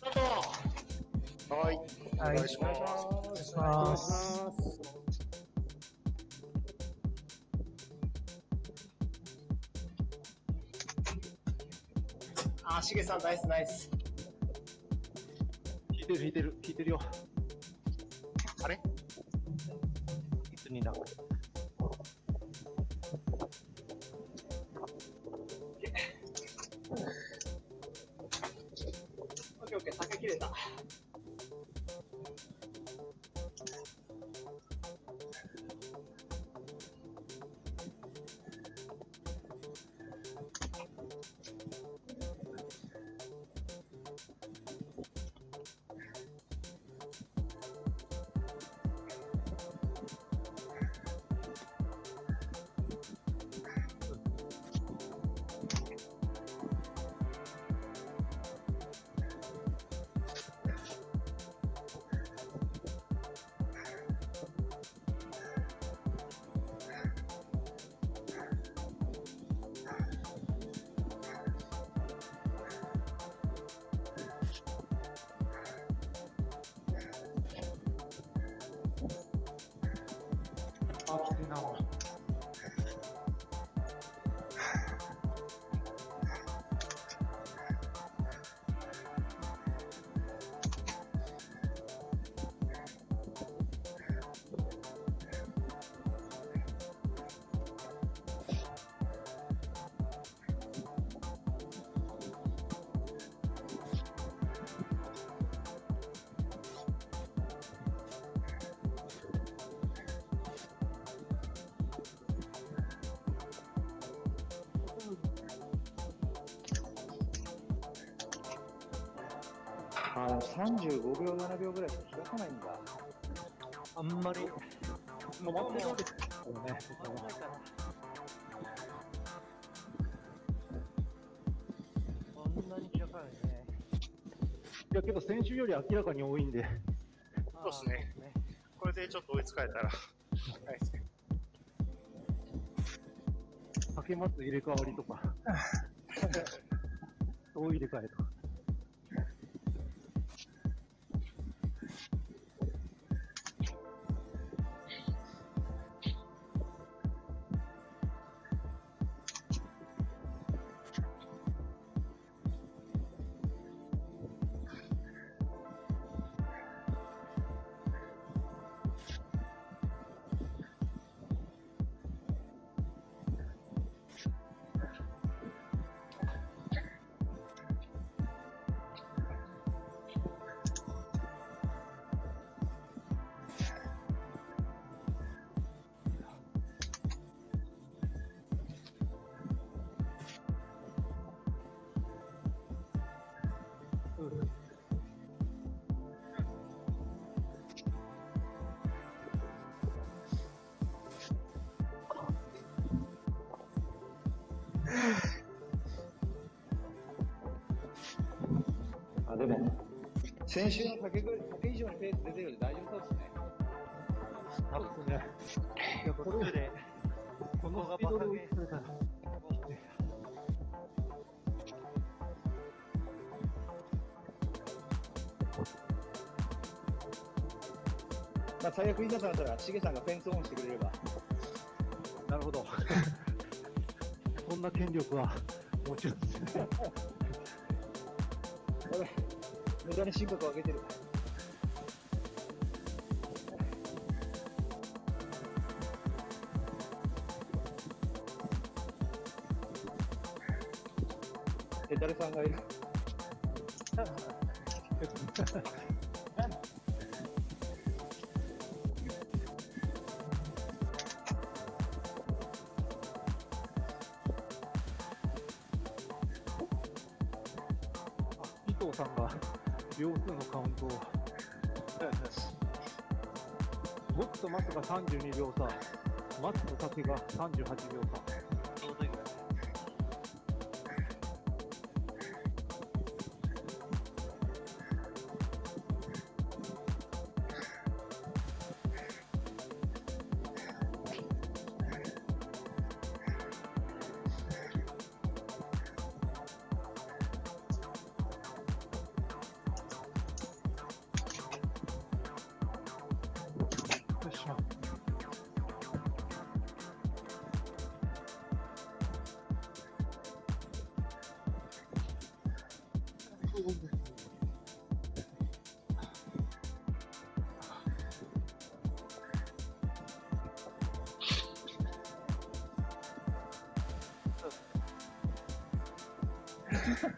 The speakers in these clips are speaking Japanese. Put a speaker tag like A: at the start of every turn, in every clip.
A: スタート
B: はい。お
C: はい
B: 願いします。
C: お願いします。
A: あー、しげさんナイスナイス。
C: 弾いてる弾いてる弾いてるよ。
B: あれ？
C: いつになる
A: ケーオ
C: あ、
D: でも35秒、7秒ぐらいしか開かないんだ。
C: あんまり、止まってるわけですよね。そんなに開かないね。いや、けど先週より明らかに多いんで。
B: そうですね。これでちょっと追いつかれたら、はいですね。
C: かけます入れ替わりとか。大入れ替えと
D: あ、でも、先週の竹ぐらい、竹以上にペース出てるんで大丈夫そうですね。
C: そうですね。いや、これで、このスピードで追いつかれたら。
D: まあ、最悪いざとなったら、しげさんがフェンスオンしてくれれば。
C: なるほど。そんな権力は、もちろんですね。
D: 俺、無駄に深刻を上げてる。え、誰さんがいる？
C: 32秒差、松の竹が38秒差。Hold on. Oh.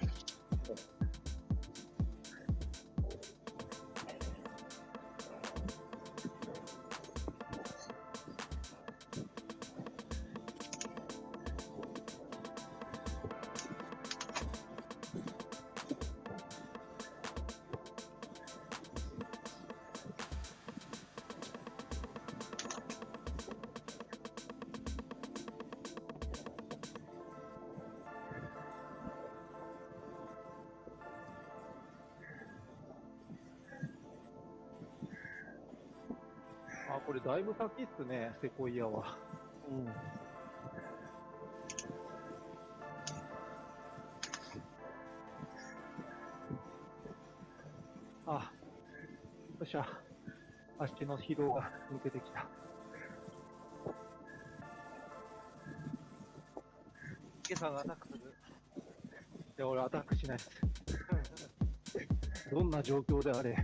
C: あ、これだいぶ先っすね、セコイアは。うん。あ、よっしゃ。足の疲労が抜けてきた。
E: 池さんがアタックする。
C: いや、俺アタックしないです。どんな状況であれ。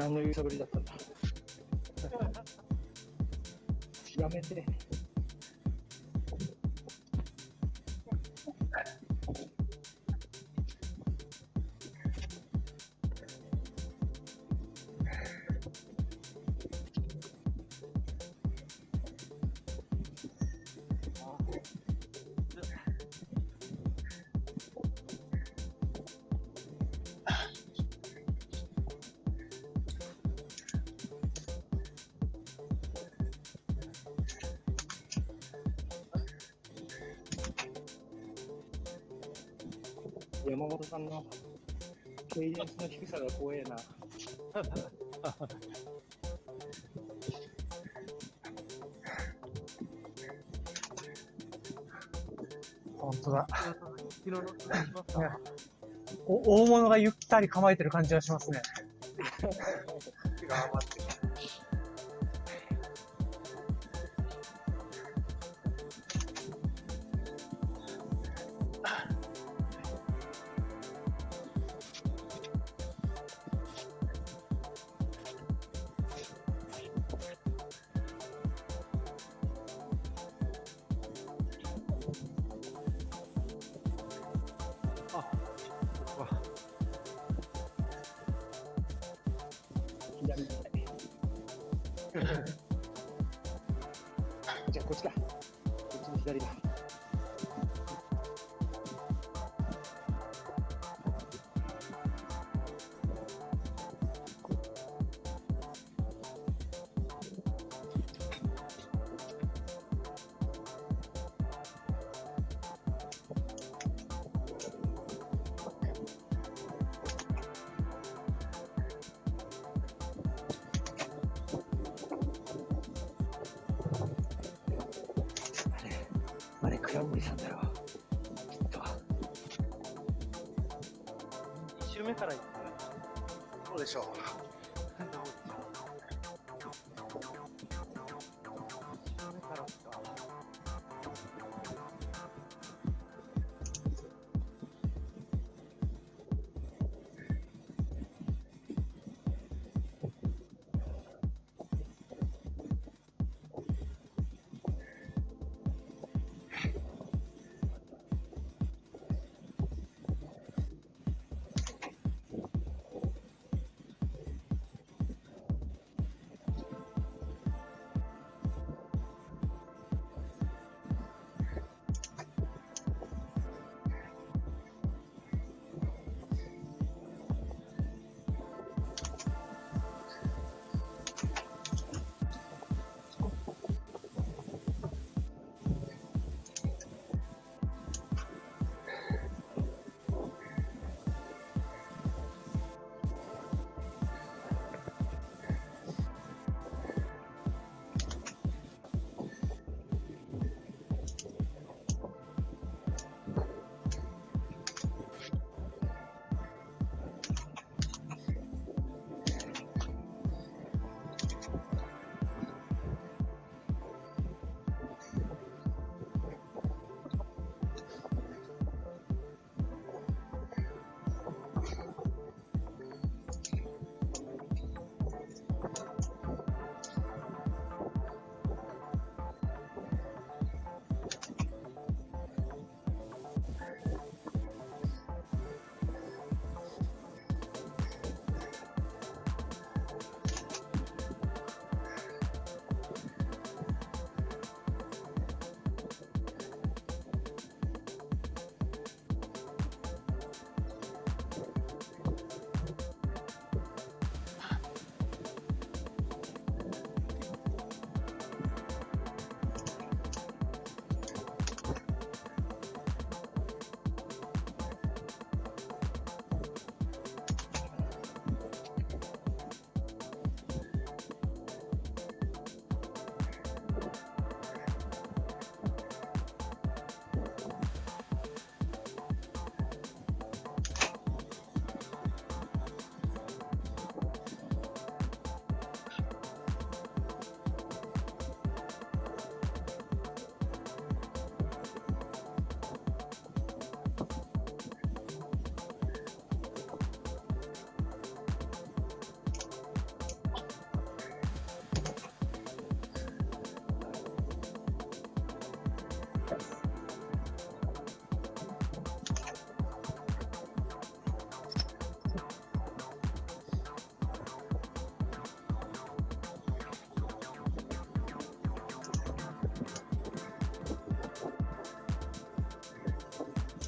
D: 何の揺さぶりだったんだ。やめて。山本さんのケイデンスの低さが怖えな。
E: 本当だ。お大物がゆったり構えてる感じがしますね。
C: あ
D: れ、倉森さんだよ。きっと。
E: 2周目から行っ
B: どうでしょう？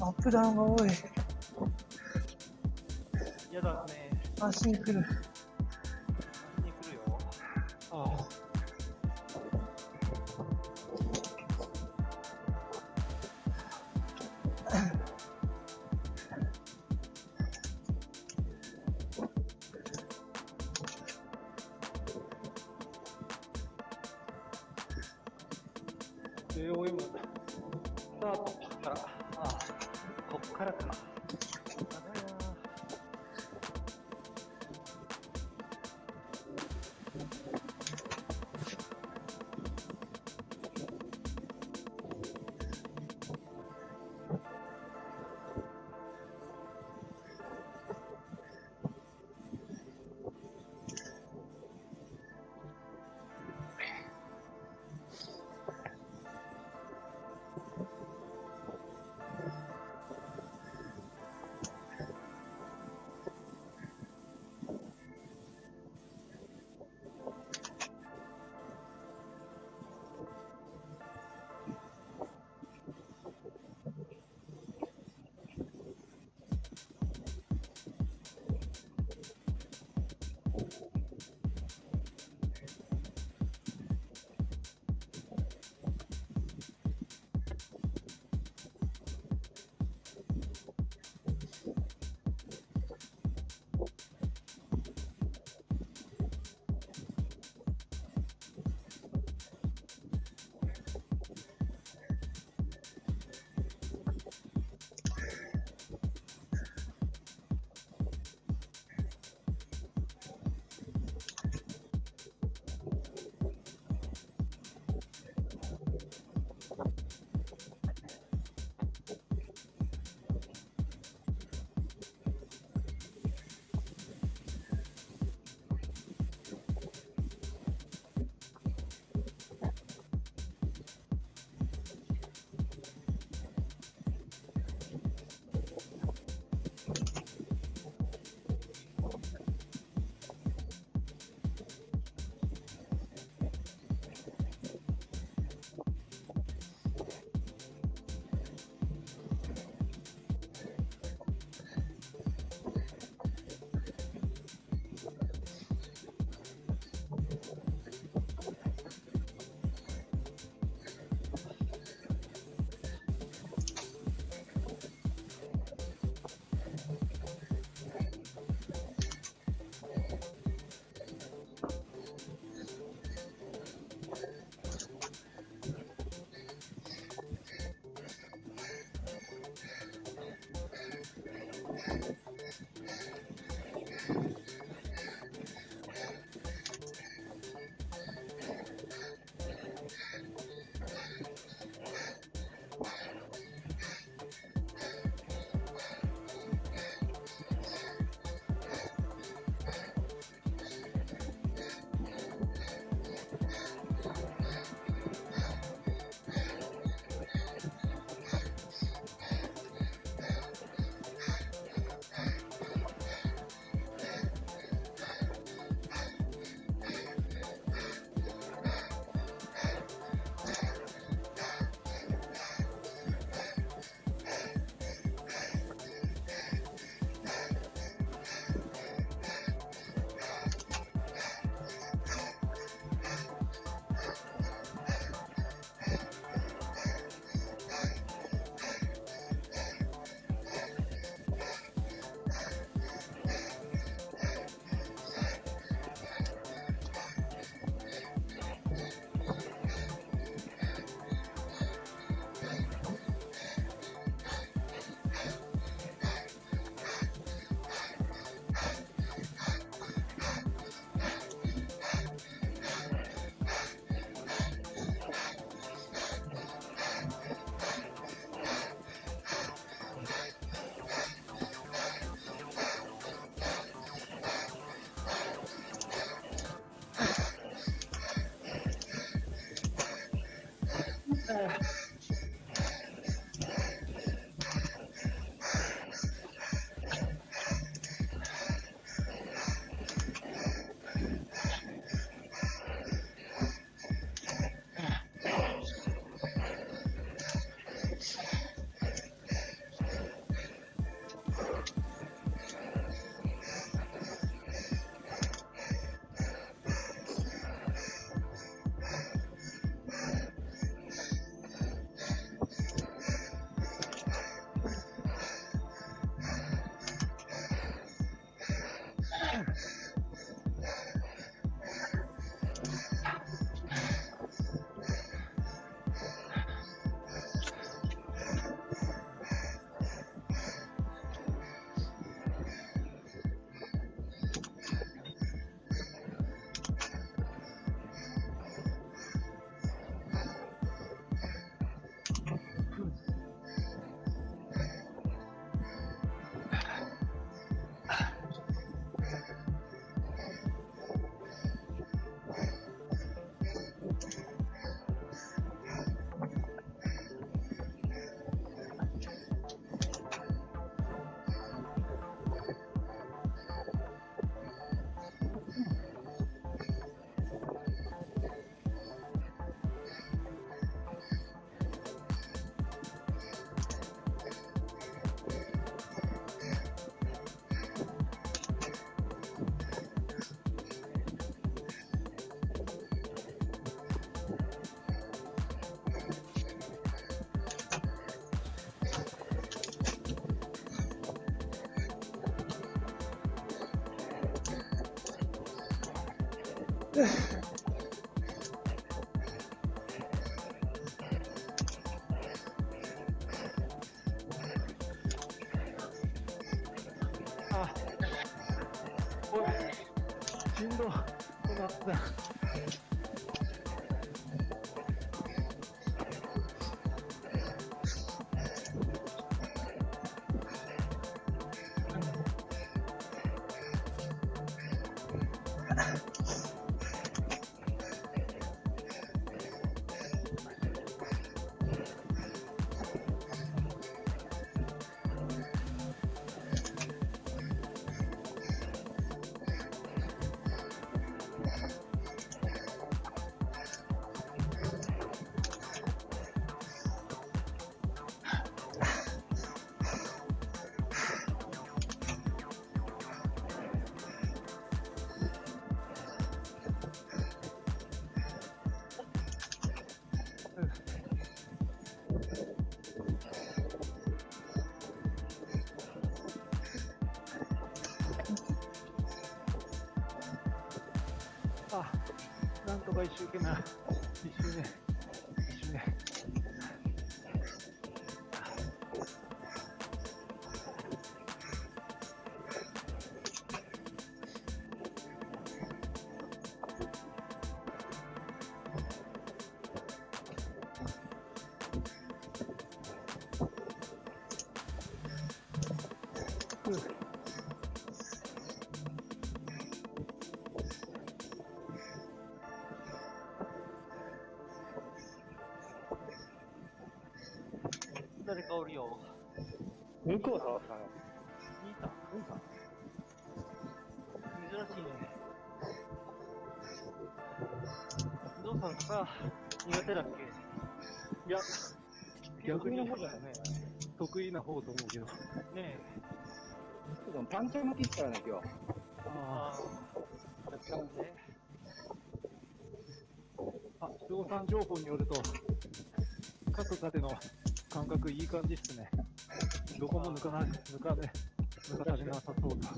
E: アップダウンが多い。
C: 嫌だね。
E: るあ、
C: おい、しんどくなった。あ、なんとか一生懸命、一周目、
E: 誰かおるよ。
D: 向こう触ったの。
E: 兄さん兄さん珍しいね。ゾウさんか、苦手だっけ？
C: いや、逆に
E: 得意な方だよね。
C: 得意な方と思うけど。
E: ねえ。
D: ちょっとパンチャー巻きっからね、今日。
C: あ
E: ああ。だったんで。
C: あ、量産情報によると、各盾の感覚いい感じっすね。どこも抜かない、抜かね、抜かされなさそうな。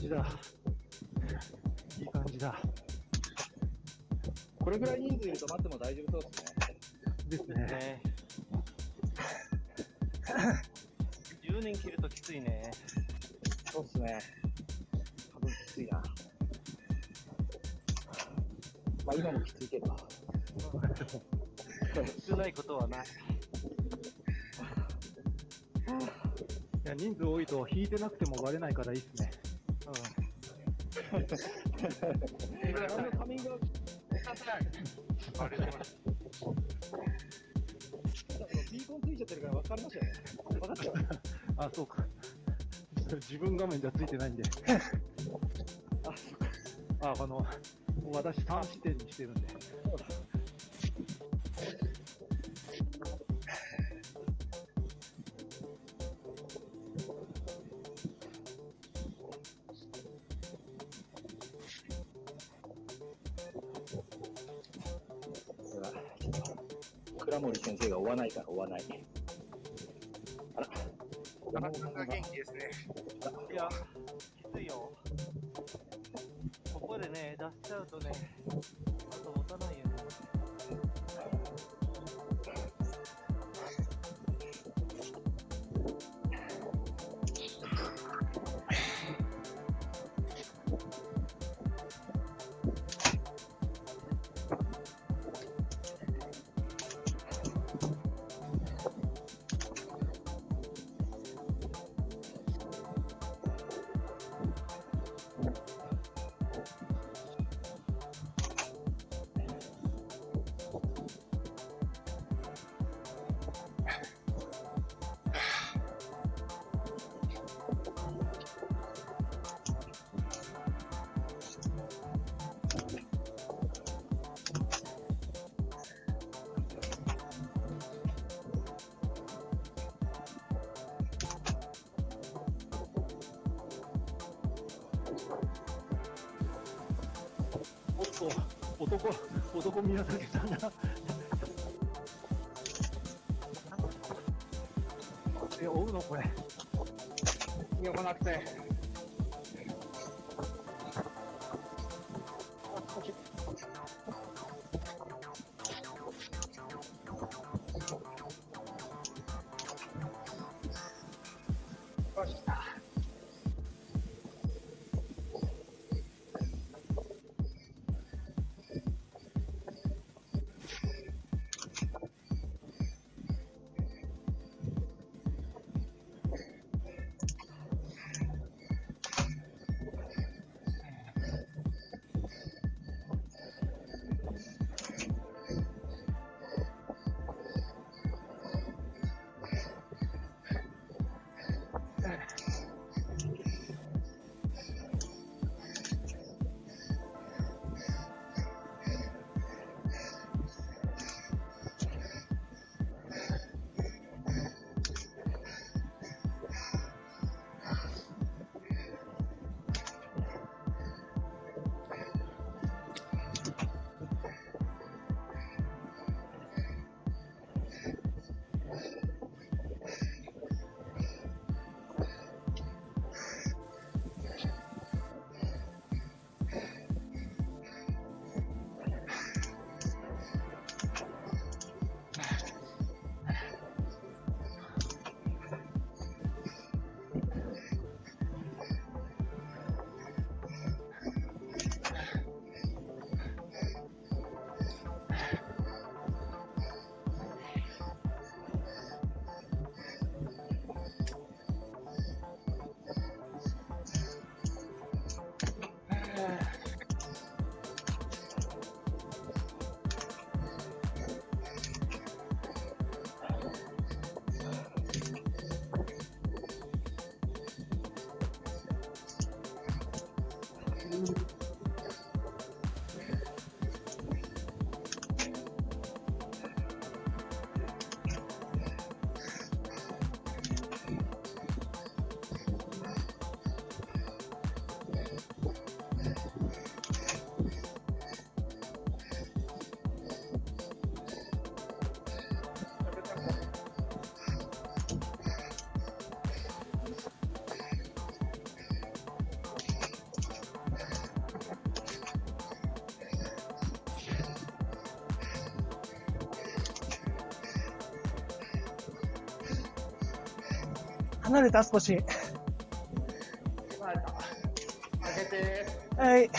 C: じだ。いい感じだ。
D: これぐらい人数いると待っても大丈夫そうですね。
C: ですね。
E: ね10年切るときついね。
D: そうっすね。多分きついな。まあ今もきついけど。
E: 少ないことはない。
C: いや人数多いと引いてなくてもバレないからいいっすね。
D: え、あのカミングアウト、
B: あれでも
D: ビーコンついちゃってるから分かりましたよね。分かったよ。
C: あ、そうか。自分画面じゃついてないんで。あ、あの、私3視点にしてるんで。男、男宮崎さんが。え、追うのこれ。
B: よこなくて。
A: 離れた少し。
B: 離れた。上げ て。
A: はい。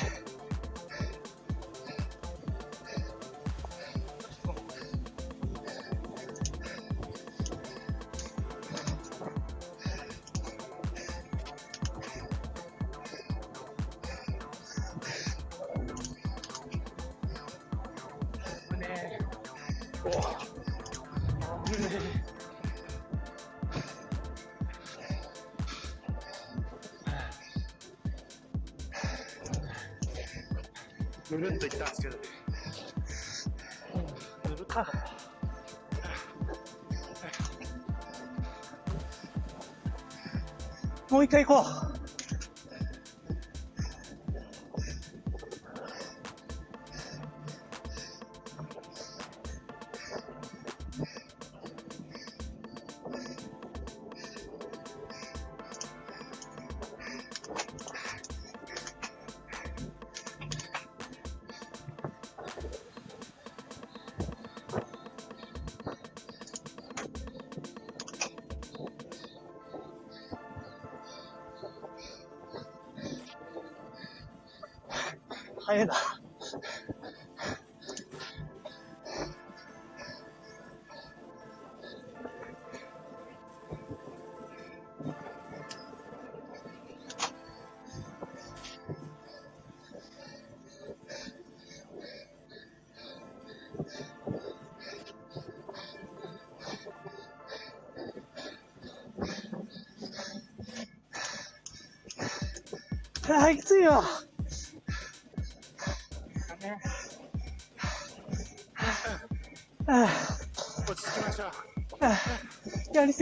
A: もう一回行こう。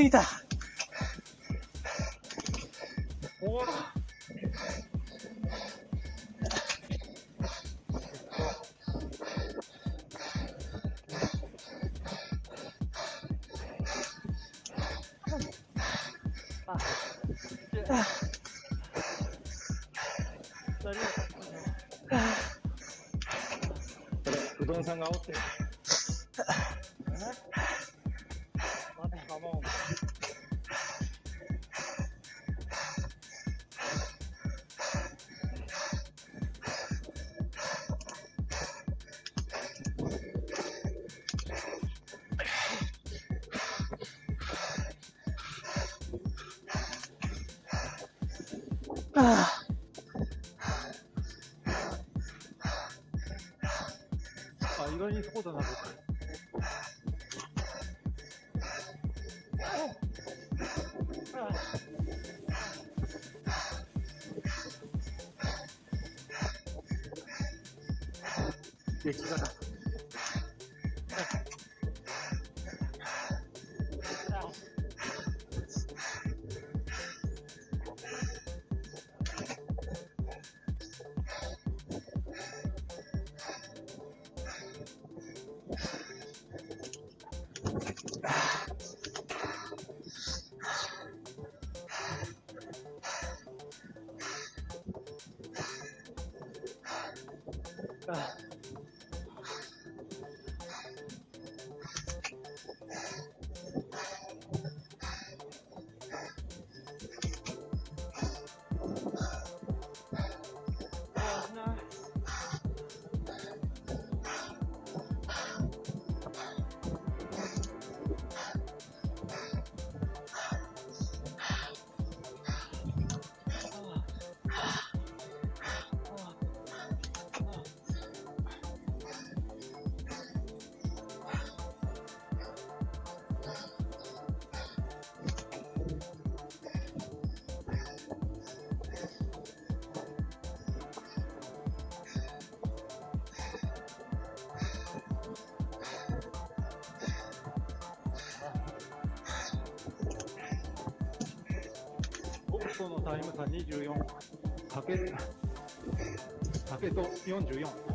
C: 힘들다 부동산 가옥대
B: 激辛。
C: ボクとのタイム差24。竹、竹、と44。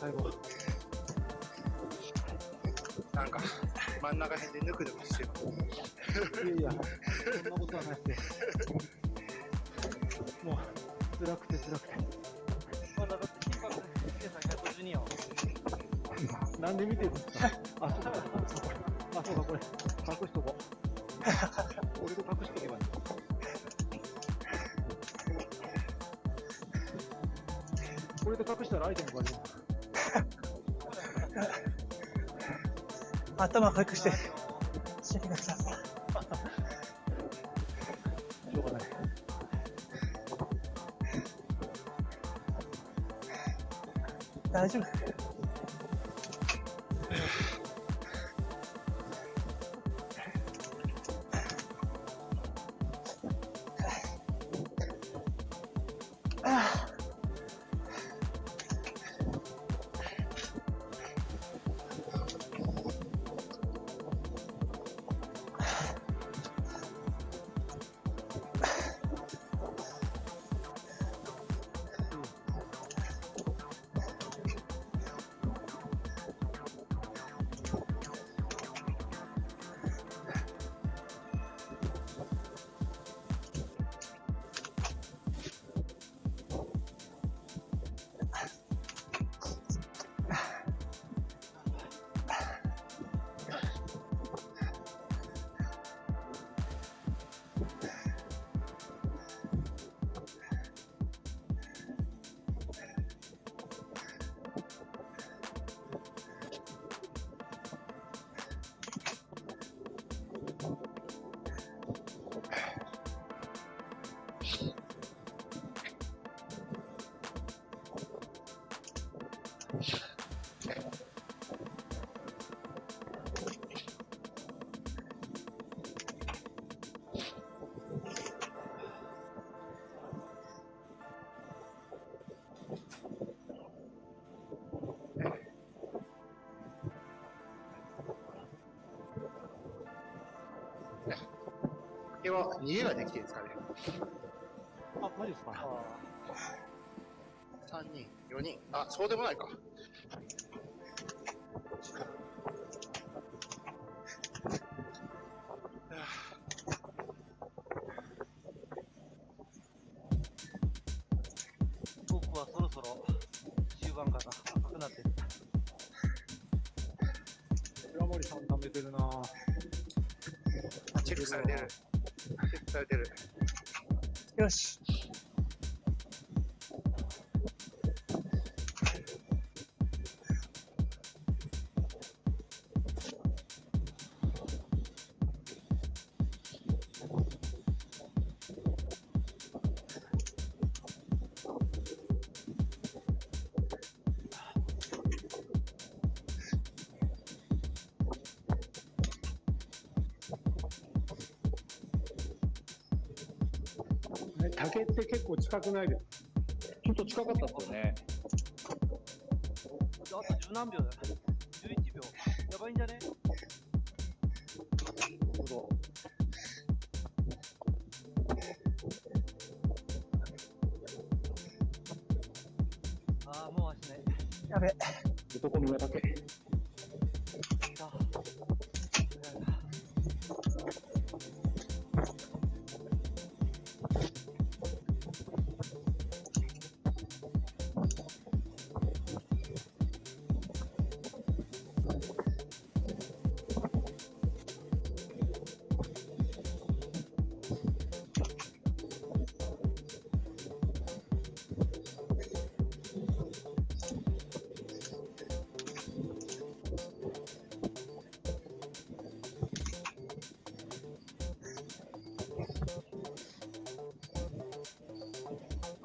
C: 最後。
B: なんか、真ん中辺でぬくぬくしてる。
C: いやいや、そんなことはないですよ。もう、辛くて辛くて。
E: まだだって金額ヒデさん152よ
C: なんで見てるんですか？あ、そうか。あ、そうか、これ。隠しとこう。俺と隠しとけばいい。これで隠したらアイテムが出る。
E: 頭軽くして、して。
B: 竹は逃げができてるんですかね
C: あ、マジですか
B: ?3 人、4人。あ、そうでもないか。
E: 僕はそろそろ終盤から赤くなってる。
C: 浦森さん貯めてるなぁ。
B: チェックされてる。チェックされてる。
E: よし。
C: 近くないです
D: ちょっと近かったですよね。
E: あと十何秒だよ。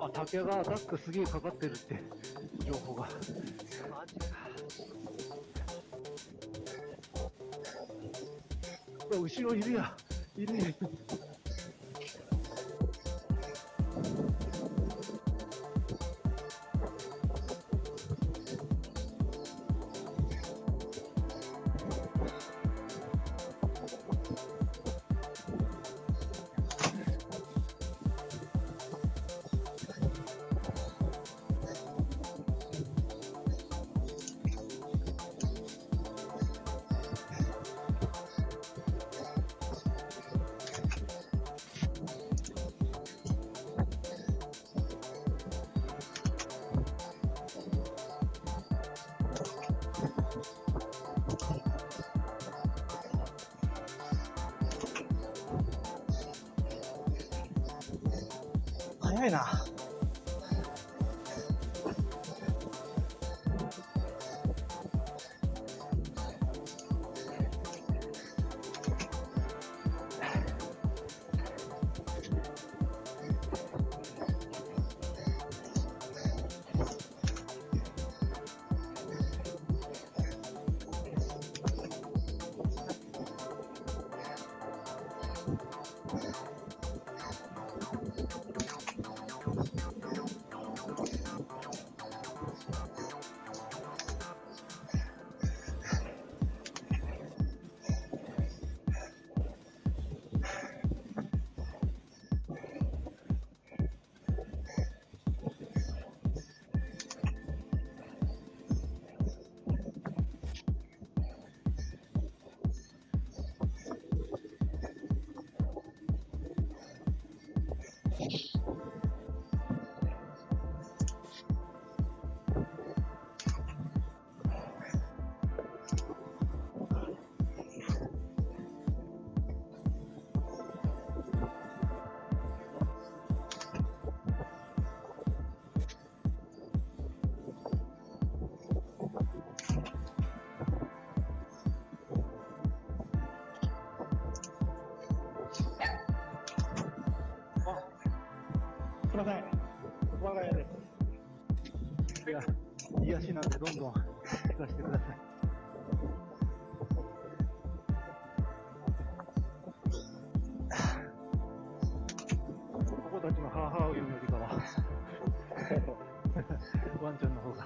E: あ、
D: 竹
C: がアタックすげえかかってるって、情報が。
E: マジか。
C: 後ろいるや。いるや癒しなんでどんどん聞かせてください。ここたちのハーハーを言うよりかは、ワンちゃんの方が。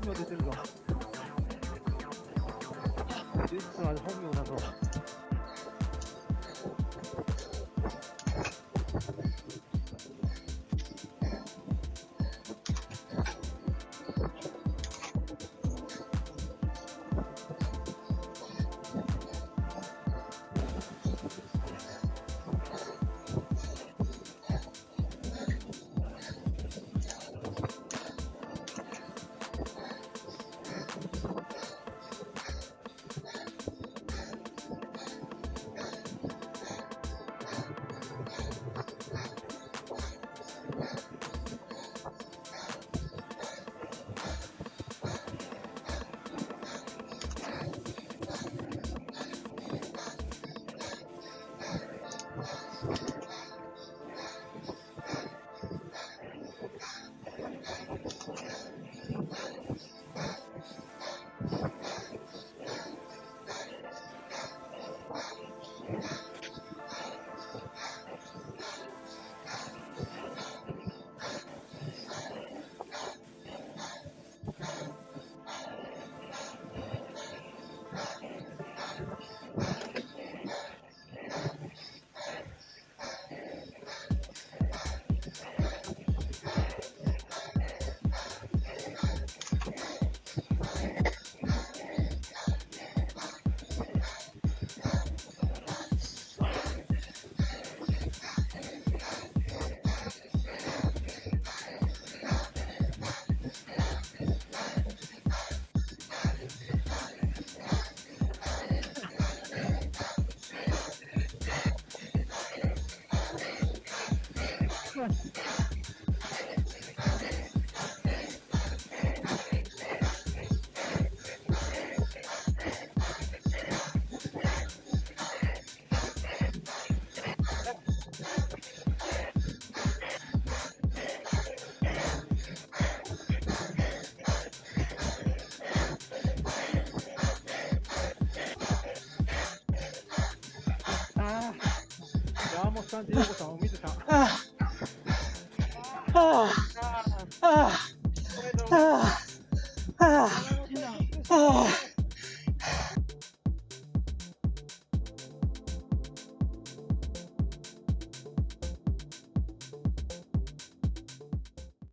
C: 本名出てるぞ。実は本名だぞ。山本さん、ジヨコさん、お水さん。